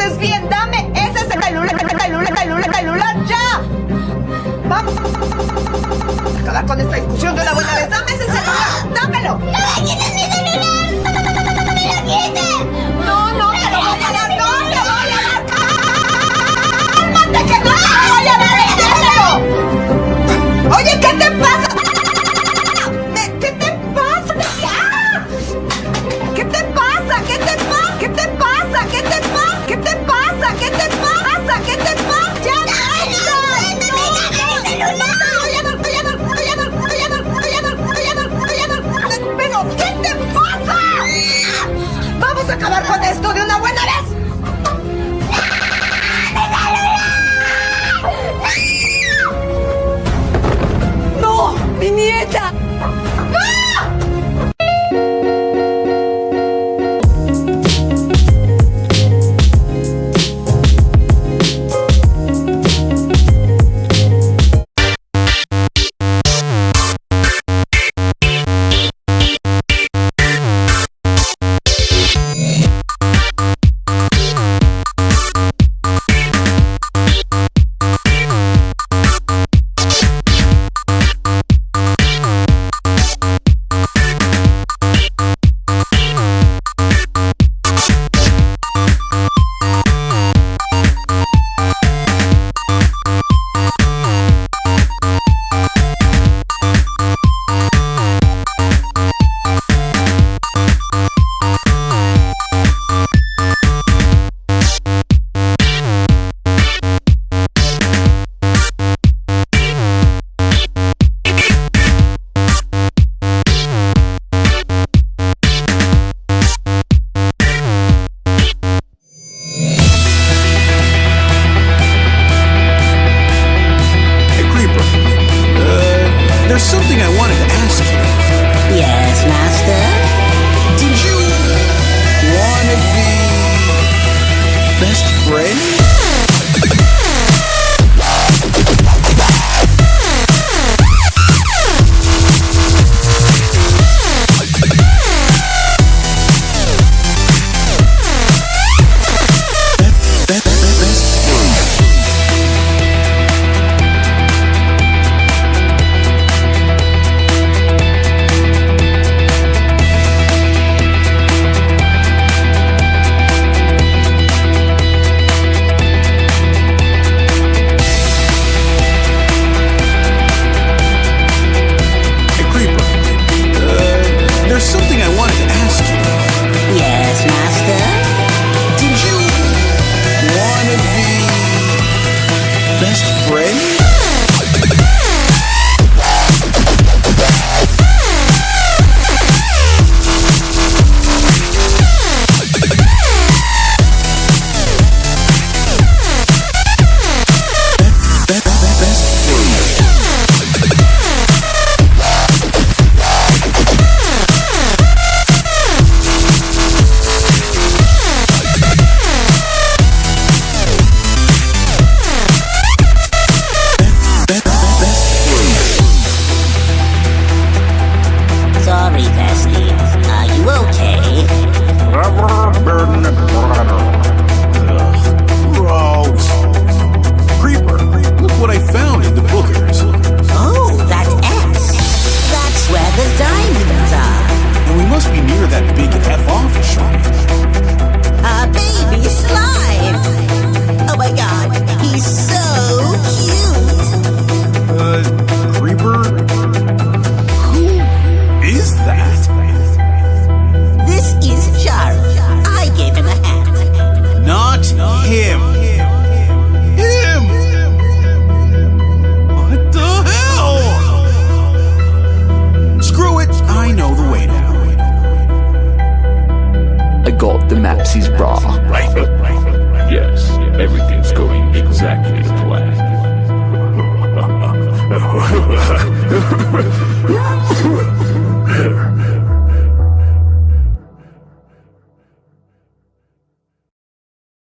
estés bien, dame ese celular, celular, celular, celular ya. Vamos, vamos, vamos, vamos, vamos, vamos, vamos, acabar con esta discusión de una buena vez. There's something I wanted to ask you. Yes, Master? Did you want to be best friends? got the Mapsy's bra. Yes, everything's going exactly as planned.